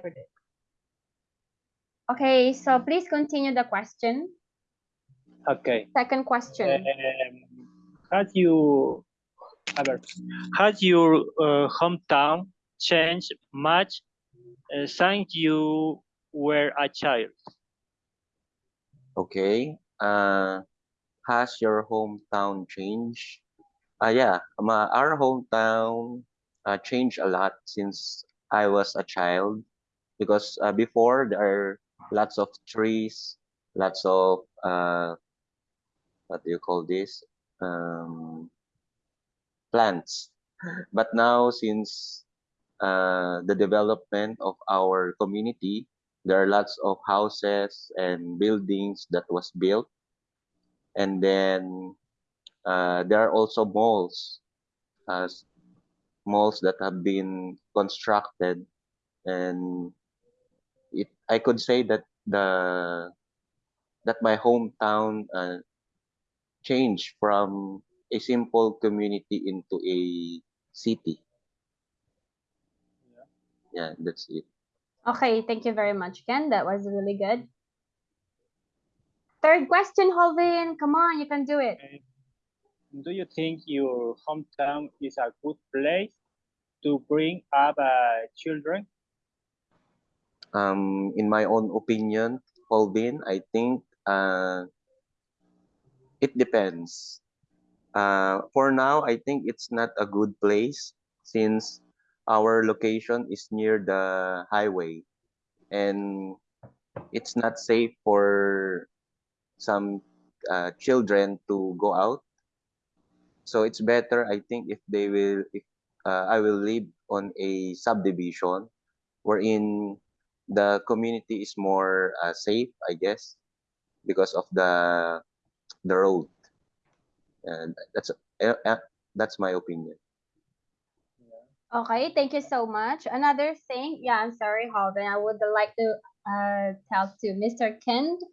predict. Okay, so please continue the question. Okay. Second question. Um, has you ever has your uh, hometown changed much uh, since you were a child? Okay. Uh, has your hometown changed? Uh, yeah, ma our hometown uh, changed a lot since I was a child because uh, before there are lots of trees, lots of uh, what do you call this? Um, plants. But now since uh, the development of our community, there are lots of houses and buildings that was built. And then uh, there are also malls, malls that have been constructed. And it, I could say that the that my hometown uh, changed from a simple community into a city. Yeah, that's it. Okay, thank you very much, Ken. That was really good. Third question, Holvin. Come on, you can do it. Okay. Do you think your hometown is a good place to bring up uh, children? Um, in my own opinion, Colvin, I think uh, it depends. Uh, for now, I think it's not a good place since our location is near the highway and it's not safe for some uh, children to go out. So it's better, I think, if they will, if uh, I will live on a subdivision wherein the community is more uh, safe, I guess, because of the the road. And that's uh, that's my opinion. Okay, thank you so much. Another thing, yeah, I'm sorry, Holvin. I would like to uh tell to Mr. Kent.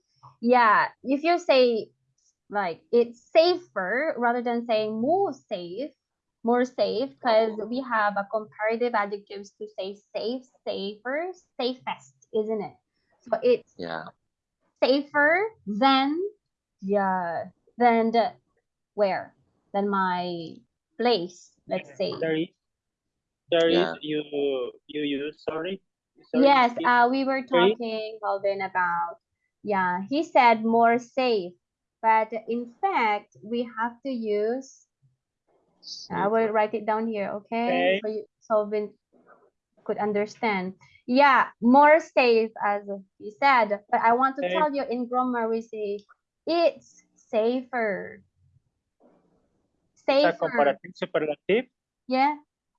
Yeah, if you say like it's safer rather than saying more safe, more safe, because we have a comparative adjectives to say safe, safer, safest, isn't it? So it's Yeah. safer than yeah than the where than my place let's say There is, there is Yeah. you you use sorry. sorry yes please. uh we were talking Calvin about yeah he said more safe but in fact we have to use I will write it down here okay Okay. so you so Vin could understand yeah more safe as he said but I want to Okay. tell you in grammar we say it's safer safer comparative superlative Yeah.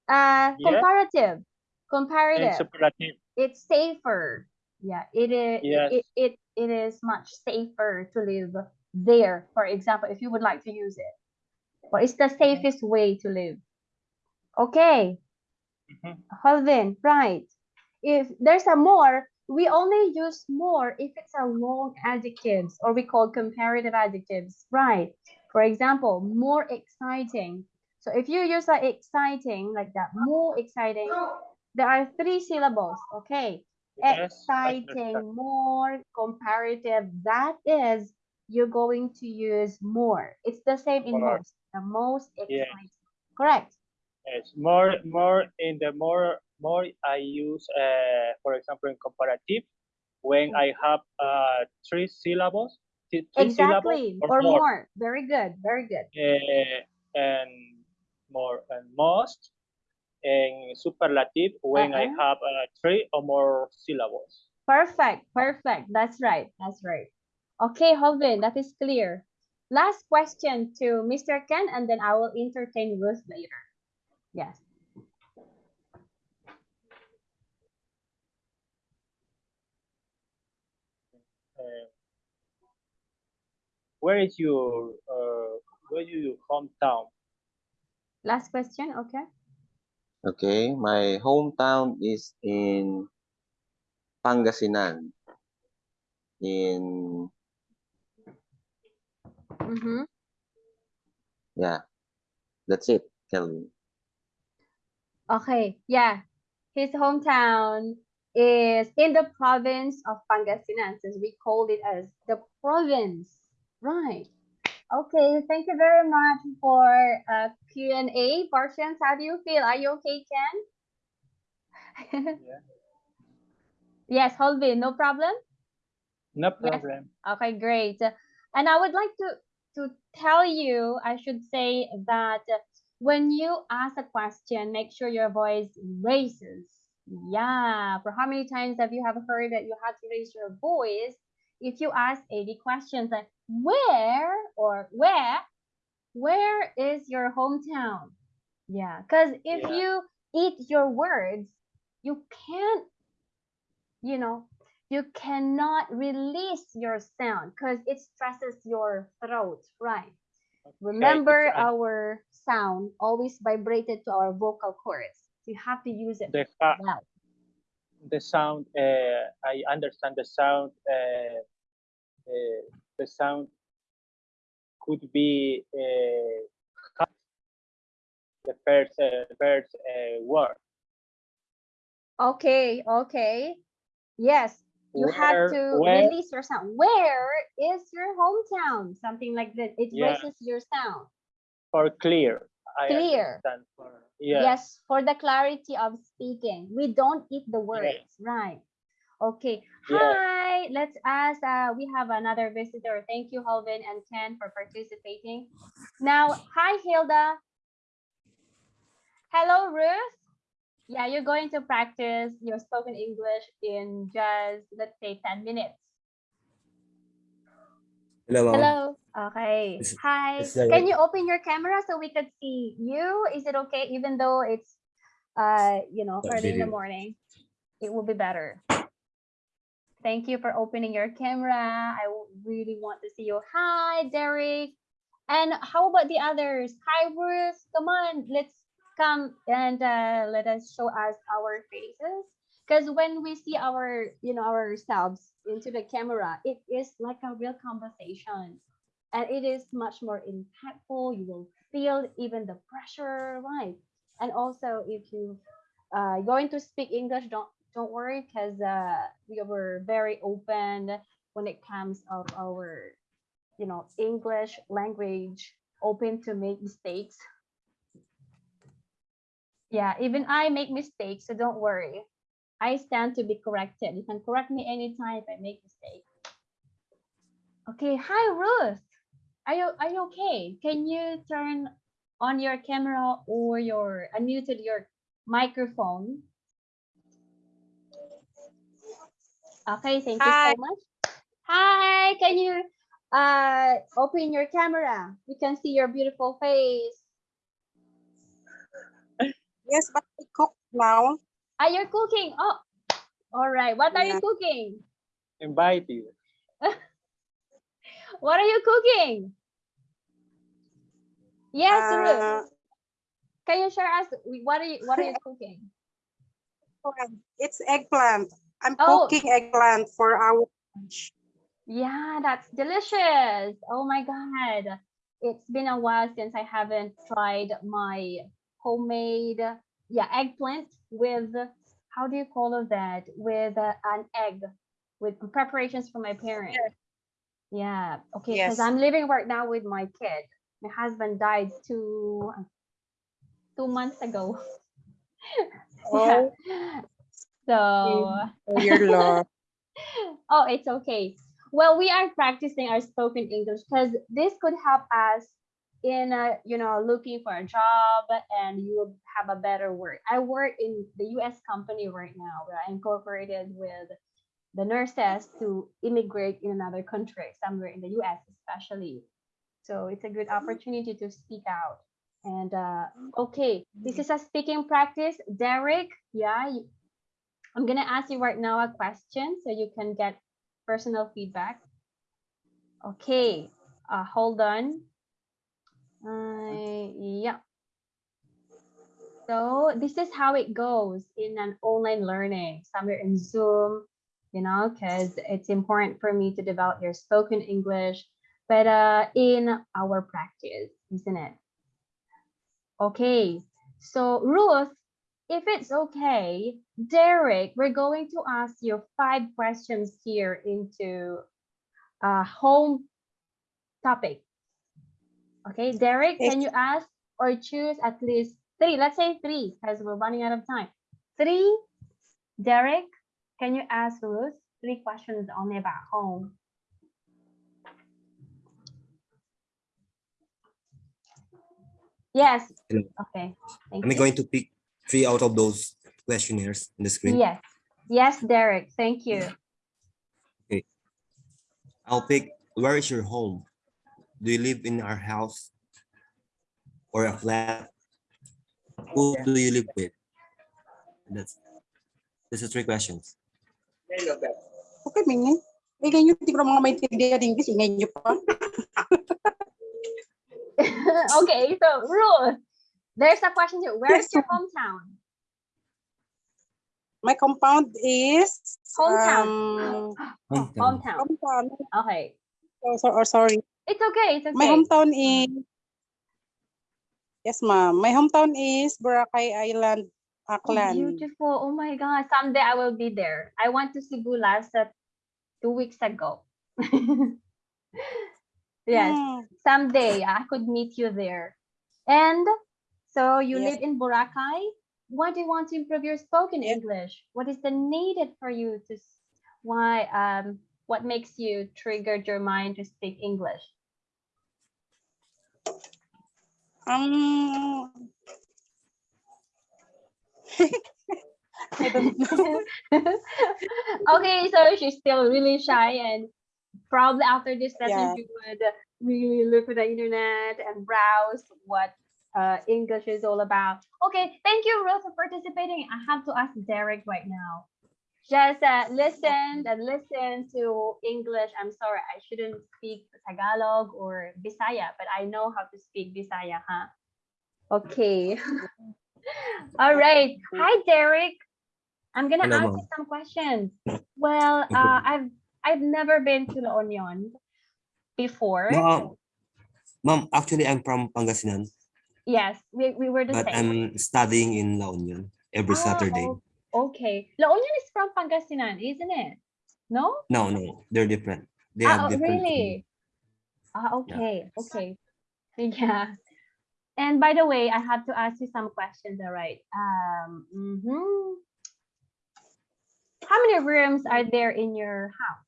Uh, Yeah. comparative. and Comparative. superlative. It's safer. Yeah, it is. Yes. It, it it is much safer to live there. For example, if you would like to use it, what is the safest way to live? Okay, Mhm. Holvin, right? If there's a more, we only use more if it's a long adjectives or we call comparative adjectives, right? For example, more exciting. So if you use like exciting like that, more exciting, there are three syllables, okay? Yes, exciting, more, comparative. That is, you're going to use more. It's the same in most. The most Yes. exciting. Correct. Yes, more more in the more more I use uh for example in comparative when I have uh three syllables, three Exactly. syllables Or more. Very good. Very good. uh, and more and most and superlative when I Uh-uh. have uh, three or more syllables. Perfect. Perfect. That's right. That's right. Okay, Holvin, that is clear. Last question to Mr. Ken, and then I will entertain Ruth later. Yes. Uh, where is your uh where is your hometown? Last question. Okay. Okay, my hometown is in Pangasinan. In Mm-hmm. yeah, that's it, Kelvin. Okay. Yeah. His hometown is in the province of Pangasinan, since we called it as the province. Right. Okay, thank you very much for uh, Q&A portions. How do you feel? Are you okay, Ken? Yes, Holvin, no problem? No Yes. problem. Okay, great. And I would like to to tell you, I should say that when you ask a question, make sure your voice raises. Yeah. For how many times have you have heard that you have to raise your voice if you ask 80 questions like where or where where is your hometown? Yeah, because if Yeah. you eat your words, you can't, you know, you cannot release your sound because it stresses your throat, right? Remember uh, our sound always vibrated to our vocal cords. You have to use it The the sound. Uh, I understand the sound. Uh, uh, the sound could be uh, the first uh, first uh, word. Okay, okay. Yes, you have to where- release your sound. Where is your hometown? Something like that. It Yeah. raises your sound. for clear. I Clear. for yeah. Yes, for the clarity of speaking. We don't eat the words, right? Okay. Yeah. Hi. Let's ask. Uh, we have another visitor. Thank you, Holvin and Ken, for participating. Now, hi, Hilda. Hello, Ruth. Yeah, you're going to practice your spoken English in just, let's say, 10 minutes. Hello. Hello. Okay. Is- Hi. is that Can you open your camera so we could see you? Is it okay? Even though it's, uh, you know, early in the morning, it will be better. Thank you for opening your camera. I really want to see you. Hi, Derek. And how about the others? Hi, Bruce. Come on, let's come and uh, let us show us our faces. Because when we see our, you know, ourselves into the camera, it is like a real conversation, and it is much more impactful. You will feel even the pressure, right? And also, if you uh, going to speak English, don't don't worry, because uh, we were very open when it comes of our, you know, English language, open to make mistakes. Yeah, even I make mistakes, so don't worry. I stand to be corrected. You can correct me anytime if I make mistake. Okay, hi Ruth. Are you are you okay? Can you turn on your camera or your unmuted your microphone? Okay, thank you so much. Hi, can you uh open your camera? We can see your beautiful face. Yes, but I cook now. Are you cooking? Oh, all right. What are you cooking? Invite you. What are you cooking? Yes, Ruth. Uh, Can you share us what are you what are you cooking? it's eggplant. I'm Oh. cooking eggplant for our lunch. Yeah, that's delicious. Oh my God. It's been a while since I haven't tried my homemade yeah, eggplant with how do you call it that? With uh, an egg with preparations for my parents. Yeah. Okay, because Yes. I'm living right now with my kid. My husband died two two months ago. Oh, So for your love. oh, it's okay. Well, we are practicing our spoken English because this could help us in, uh, you know, looking for a job and you will have a better work. I work in the U.S. company right now. We're incorporated with the nurses to immigrate in another country, somewhere in the U.S. especially. So it's a good opportunity to speak out. And uh, okay, this is a speaking practice. Derek, yeah, I'm gonna ask you right now a question so you can get personal feedback. Okay, uh, hold on. Uh, yeah. So this is how it goes in an online learning, somewhere in Zoom, you know, because it's important for me to develop your spoken English, but uh, in our practice, isn't it? Okay, so Ruth, if it's okay, Derek, we're going to ask you five questions here into a home topic. Okay, Derek, can you ask or choose at least three? Let's say three because we're running out of time. Three, Derek, can you ask Ruth three questions only about home? Yes. Hello. Okay. Thank Am I you. going to pick three out of those questionnaires in the screen? Yes. Yes, Derek. Thank you. Okay. I'll pick where is your home? Do you live in our house or a flat? Who do you live with? That's this is three questions. Okay, mingin. Ingay nyo, hindi ko na mga maintindihan ng English. Ingay nyo pa. okay, so Ruth, there's a question here. Where's your hometown? My compound is... Hometown. Um, Hometown. Hometown. hometown. Okay. Oh, so, oh, sorry. It's okay. It's okay. My hometown is... Yes, ma'am. My hometown is Boracay Island, Oh, Aklan. beautiful. Oh my God. Someday I will be there. I went to Cebu last uh, two weeks ago. yes. Hmm. Someday I could meet you there. And so you Yes. live in Boracay. Why do you want to improve your spoken Yes. English? What is the needed for you to why um what makes you triggered your mind to speak English? Um, I don't know. okay, so she's still really shy and probably after this lesson Yeah. she would really look at the internet and browse what uh, English is all about. Okay, thank you, Ruth, for participating. I have to ask Derek right now. Just uh, listen and listen to English. I'm sorry, I shouldn't speak Tagalog or Bisaya, but I know how to speak Bisaya, huh? Okay. All right. Hi, Derek. I'm gonna Hello, ask you some questions. Well, uh, I've I've never been to La Union before. No, um, Ma'am, actually I'm from Pangasinan, Yes, we, we were the but same. I'm studying in La Union every Ah, Saturday. Okay. La Union is from Pangasinan, isn't it? No? No, no, they're different. They ah, have oh, different. really? Ah, okay, okay. Yeah. And by the way, I have to ask you some questions, all right? Um, mhm. How many rooms are there in your house?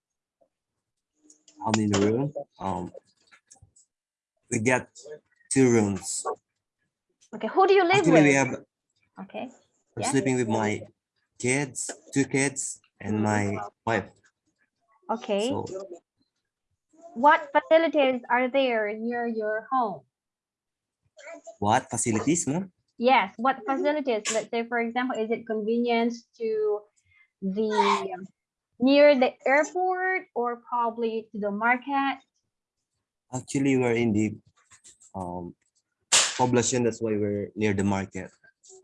How many rooms? Um, we get two rooms. Okay, who do you live Actually, with? we have Okay. I'm Yeah. sleeping with my kids, two kids, and my wife. Okay. So What facilities are there near your home? what facilities, ma'am? Yes, what facilities? Let's say, for example, is it convenience to the near the airport or probably to the market? Actually, we're in the um population. That's why we're near the market.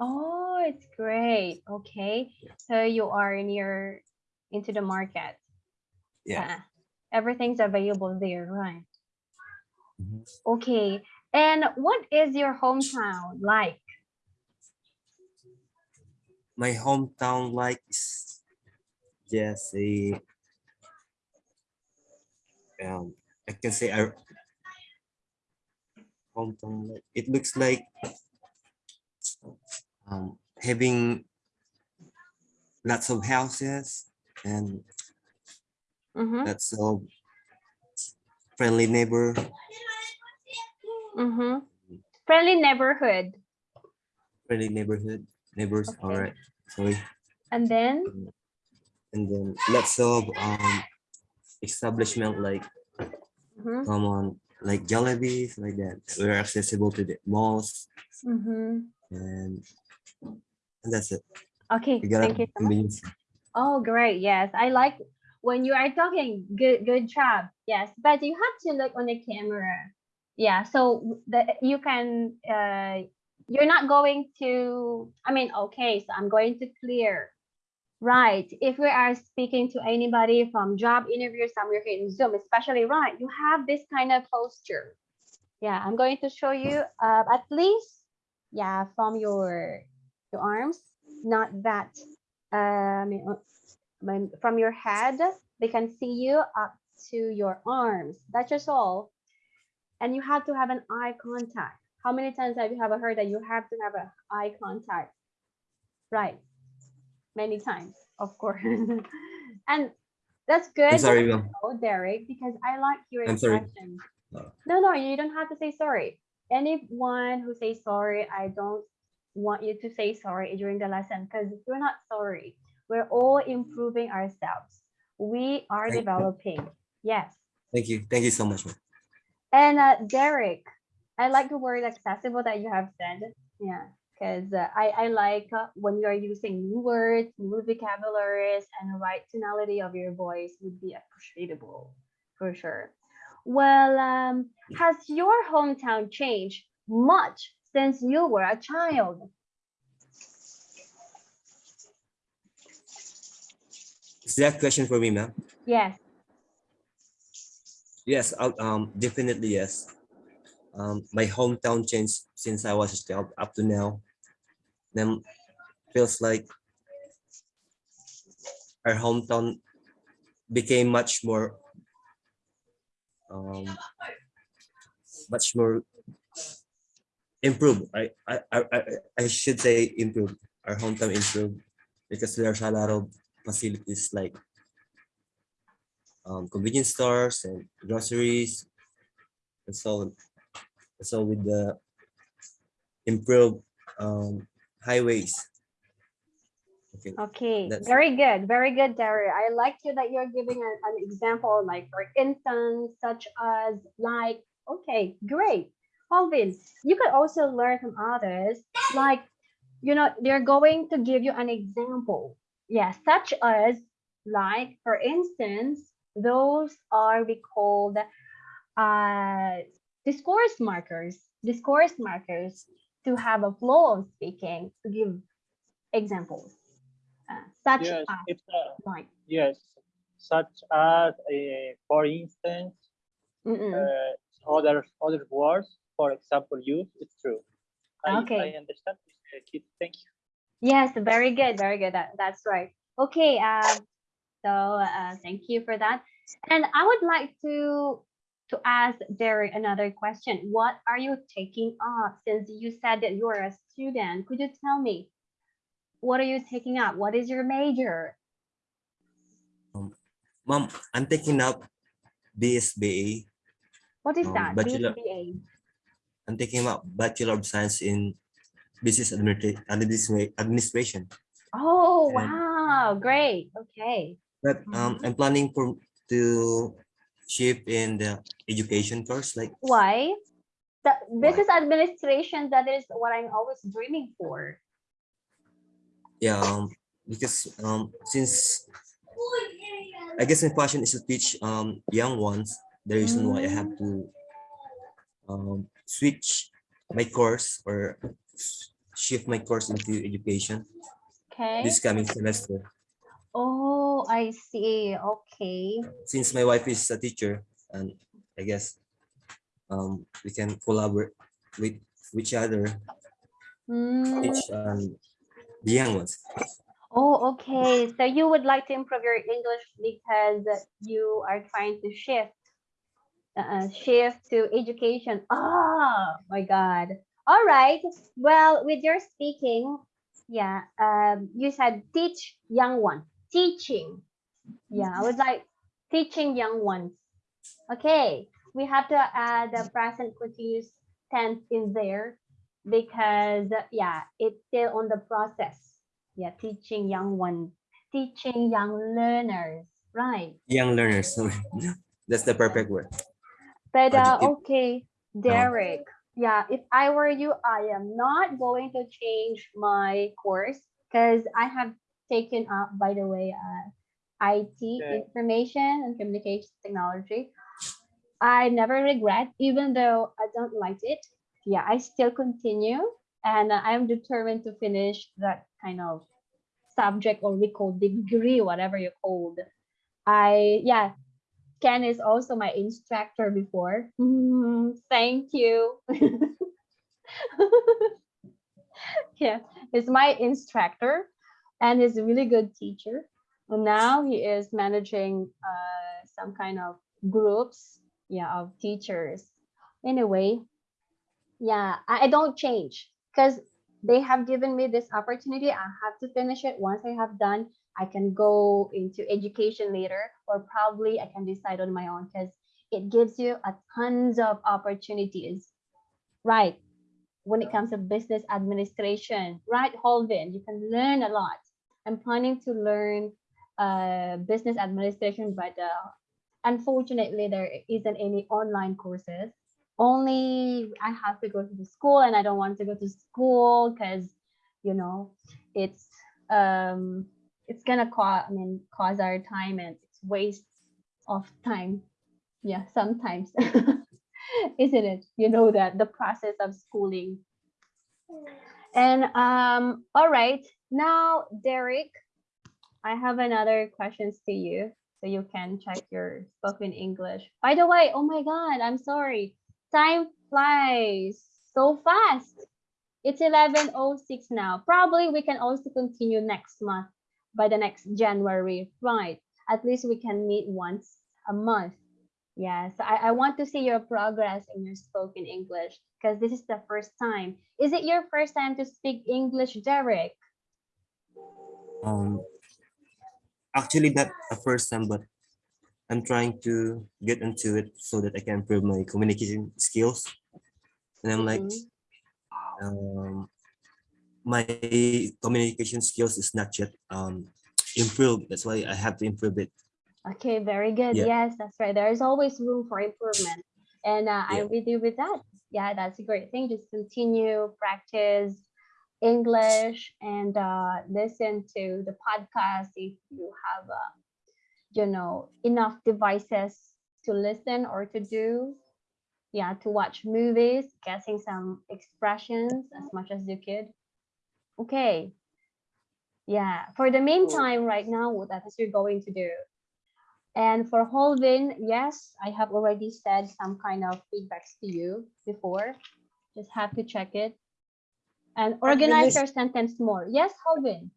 Oh, it's great. Okay. So you are near into the market. Yeah. Uh, everything's available there, right? Mhm. Okay. And what is your hometown like? My hometown like is just a um I can say our hometown like it looks like um having lots of houses and Mm-hmm. lots of friendly neighbor Mm-hmm. Friendly neighborhood. friendly neighborhood neighbors Okay. all right sorry And then, and then lots of um establishment like Mhm, common like Jollibees like that we're accessible to the malls mhm. and and that's it okay, thank you so much. Oh, great. Yes, I like when you are talking. Good, good job. Yes, but you have to look on the camera. Yeah, so that you can. Uh, you're not going to. I mean, okay. So I'm going to clear. Right. If we are speaking to anybody from job interview somewhere here in Zoom, especially right, you have this kind of posture. Yeah, I'm going to show you uh, at least, yeah, from your your arms. not that um from your head they can see you up to your arms that's just all and you have to have an eye contact how many times have you ever heard that you have to have an eye contact right many times of course and that's good I'm sorry, ma'am. Oh, Derek, because I like your expression. No. No, no, you don't have to say sorry. Anyone who says sorry, I don't want you to say sorry during the lesson because you're not sorry. We're all improving ourselves. We are Thank you. developing. Yes. Thank you. Thank you so much, ma'am. And uh, Derek, I like the word accessible that you have said. Yeah, because uh, I, I like uh, when you are using new words, new vocabularies, and the right tonality of your voice would be appreciable for sure. Well, um, has your hometown changed much since you were a child? Is that question for me, ma'am? Yes. Yes, I'll, um, definitely yes. Um, my hometown changed since I was a child up to now. Then feels like our hometown became much more, um, much more improved. I, I, I, I- I should say improve. Our hometown improve because there's a lot of facilities like um, convenience stores and groceries and so on. So with the improved um, highways. Okay, Okay, very good, very good, Derek. I like you that you're giving an example, like for instance, such as like, okay, great. Alvin, you could also learn from others, like, you know, they're going to give you an example. Yeah, such as like, for instance, those are we called uh discourse markers, discourse markers to have a flow of speaking, to give examples. Uh, such Yes, as it's uh, like yes, such as uh, for instance, mm-mm. uh, other other words, for example, you It's true. I, Okay. I understand. Thank you. yes very good very good that, that's right okay um so uh, thank you for that and i would like to to ask derek another question what are you taking up since you said that you are a student could you tell me what are you taking up what is your major Um, Mom, I'm taking up BSBA. what is Um, that bachelor- BSBA? I'm taking up Bachelor of Science in Business Administra- Administra- Administration. oh and- wow. Great. Okay. But um, I'm planning for to shift in the education course, like why? The business administration that is what i'm always dreaming for. Yeah, um, because um, since I guess my passion is to teach um young ones. The reason why I have to um switch my course or shift my course into education okay this coming semester. Oh, I see. Okay. Since my wife is a teacher, and I guess um we can collaborate with each other, Mm, teach um the young ones. Oh, okay. So you would like to improve your English because you are trying to shift, uh, shift to education. Oh my God. All right. Well, with your speaking, yeah, um, you said teach young one, teaching. Yeah, I would like teaching young ones. Okay, we have to add the present continuous tense in there because yeah, it's still on the process. Yeah, teaching young ones, teaching young learners, right? Young learners. That's the perfect word. But uh, okay, Derek. Yeah, if I were you, I am not going to change my course because I have taken up, by the way, uh, IT, Okay. information and communication technology. I never regret, even though I don't like it. Yeah, I still continue, and I'm determined to finish that kind of subject or we call degree, whatever you called. I yeah, Ken is also my instructor before. Mm, thank you. yeah, he's my instructor. and he's a really good teacher. And now he is managing uh, some kind of groups, yeah, of teachers. Anyway, yeah, I, I don't change because they have given me this opportunity. I have to finish it. Once I have done, I can go into education later, or probably I can decide on my own because it gives you a tons of opportunities, right? When it comes to business administration, right, Holvin, you can learn a lot. I'm planning to learn uh, business administration, but uh, unfortunately, there isn't any online courses. Only I have to go to the school, and I don't want to go to school because, you know, it's um it's gonna cause I mean cause our time and it's waste of time. Yeah, sometimes. Isn't it? You know that the process of schooling. And um, all right, now Derek, I have another questions to you. So you can check your spoken English. By the way, oh my god, I'm sorry. Time flies so fast. It's 11.06 now. Probably we can also continue next month by the next January, right? At least we can meet once a month. Yes, I, I want to see your progress in your spoken English because this is the first time. Is it your first time to speak English, Derek? Um, actually, not a first time, but I'm trying to get into it so that I can improve my communication skills. And I'm like, Mhm. um, my communication skills is not yet um improved. That's why I have to improve it. Okay, very good. Yeah. Yes, that's right. There is always room for improvement. And uh, Yeah. I'm with you with that. Yeah, that's a great thing. Just continue, practice English and uh, listen to the podcast if you have, uh, you know, enough devices to listen or to do. Yeah, to watch movies, guessing some expressions as much as you could. Okay. Yeah, for the meantime, right now, what that is you're going to do? And for Holvin, yes, I have already said some kind of feedbacks to you before. Just have to check it. And organize your sentence more. Yes, Holvin.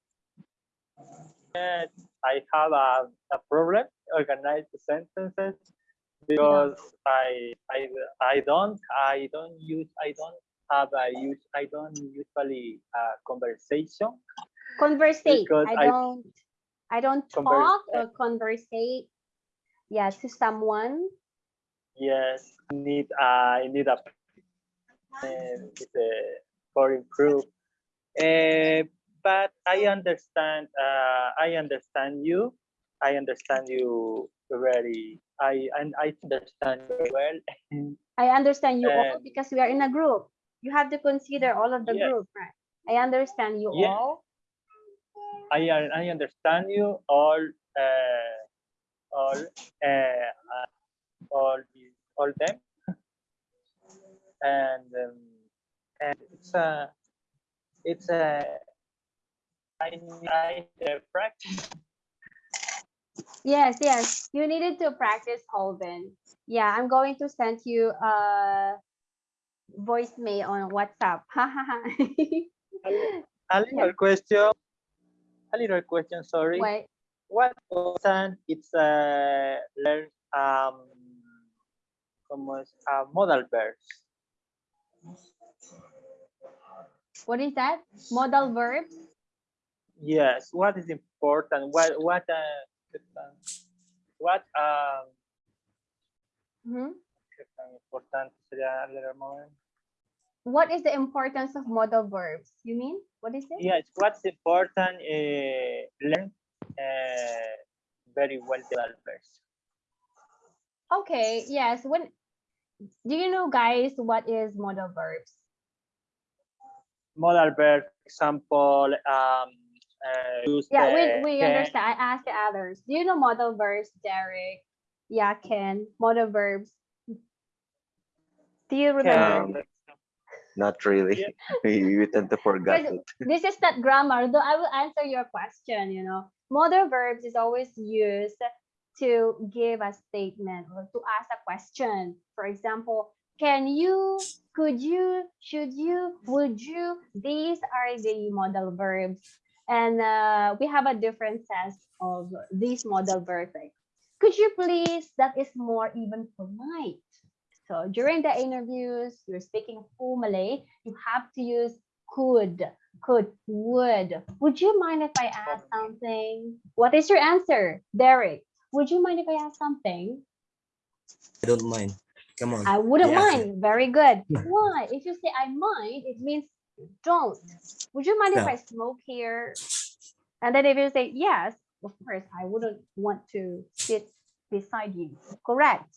And I have a, a problem organize the sentences because I I I don't I don't use I don't have a use I don't usually uh, conversation. Conversate. I I- don't I don't Converse- talk or conversate. Yeah, to someone. Yes, need I need a it's for improve. Uh, but I understand. Uh, I understand you. I understand you very. I and I understand you well. I understand you all because we are in a group. You have to consider all of the Yes. group, right? I understand you Yes. all. I I understand you all. Uh, all. Uh, uh, all. All them. And um, and it's a. It's a. I I uh, practice. Yes, yes. You needed to practice Holden. Yeah, I'm going to send you a voicemail on WhatsApp. A little question. A little question. Sorry. Wait, What person it's uh, learn um como es a modal verbs? what is that? Modal verbs? Yes. What is important? What what uh, what um Mhm. Qué tan importante sería a little moment? What is the importance of modal verbs? You mean? What is it? Yes. What's important? Uh, learn uh, very well verbs. Okay, yes. When do you know guys what is modal verbs? Modal verb, example, um, uh, Yeah, we, we can, understand. I asked the others. Do you know modal verbs, Derek? Yeah, Ken. Modal verbs. Do you remember? Um, Not really. you tend to forget Because it. this is not grammar, though I will answer your question, you know. Modal verbs is always used to give a statement or to ask a question. For example, can you, could you, should you, would you? These are the modal verbs And uh, we have a different sense of these modal verbs. Like, could you please? That is more even polite. So during the interviews, you're speaking full Malay, you have to use could, could, would. Would you mind if I ask something? What is your answer, Derek? Would you mind if I ask something? I don't mind. Come on. I wouldn't Yeah. mind. Very good. Why? If you say I mind, it means don't. Would you mind if I smoke here? And then if you say yes, of course, I wouldn't want to sit beside you. Correct.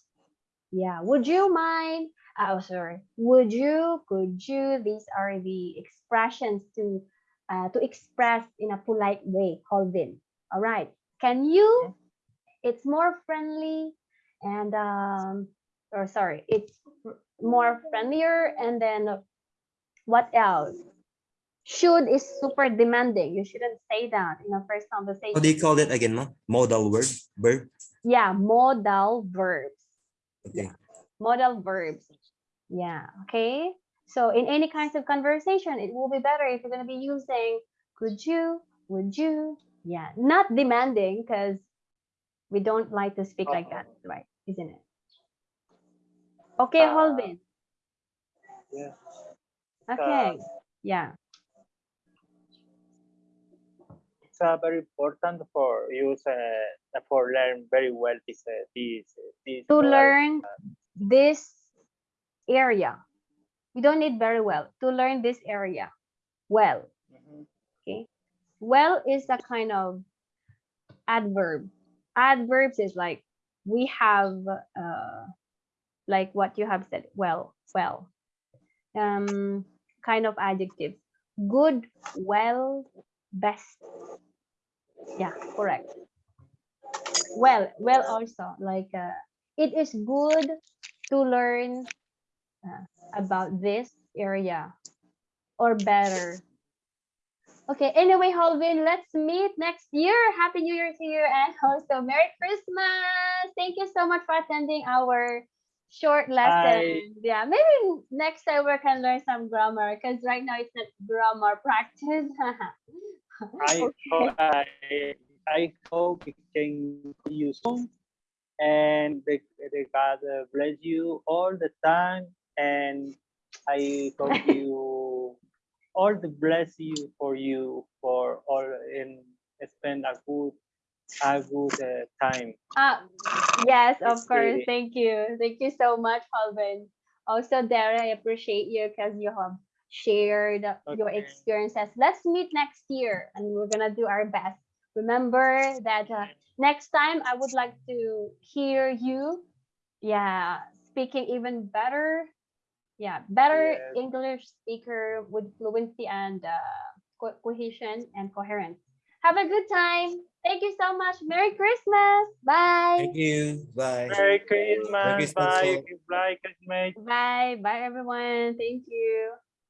Yeah. Would you mind? Oh, sorry. Would you? Could you? These are the expressions to uh, to express in a polite way. Holvin. All right. Can you? It's more friendly and um or sorry, it's more friendlier and then what else? Should is super demanding. You shouldn't say that in a first conversation. How do you call that again, ma? Modal verb? verb. Yeah, modal verbs. Okay. Modal verbs. Yeah, okay. So in any kinds of conversation, it will be better if you're going to be using could you, would you? Yeah, not demanding because we don't like to speak like that, right? Isn't it? Okay, Uh, Holvin. Yeah. Okay. Yeah. Uh, very important for use uh, for learn very well this uh, this this To learn this area. You don't need very well to learn this area well. Mhm. Well is a kind of adverb. Adverbs is like we have uh like what you have said. Well, well. Um kind of adjective. Good, well, best. Yeah, correct. Well, well also like uh, it is good to learn uh, about this area or better Okay, anyway, Holvin, let's meet next year. Happy New Year to you and also Merry Christmas. Thank you so much for attending our short lesson. Yeah, maybe next time we can learn some grammar because right now it's not grammar practice. I hope I I hope we can be you soon, and the, the God uh, bless you all the time, and I hope you all the bless you for you for all and spend a good a good uh, time. Ah, yes, of It's course. really- Thank you. Thank you so much, Holvin. Also, Dara, I appreciate you because you have shared your Okay. experiences. Let's meet next year and we're going to do our best. Remember that uh, next time I would like to hear you, yeah, speaking even better. Yeah, better Yes. English speaker with fluency and uh, co- cohesion and coherence. Have a good time. Thank you so much. Merry Christmas. Bye. Thank you. Bye. Merry Christmas. Christmas, Bye. Bye, Christmas. Bye. Bye, everyone. Thank you.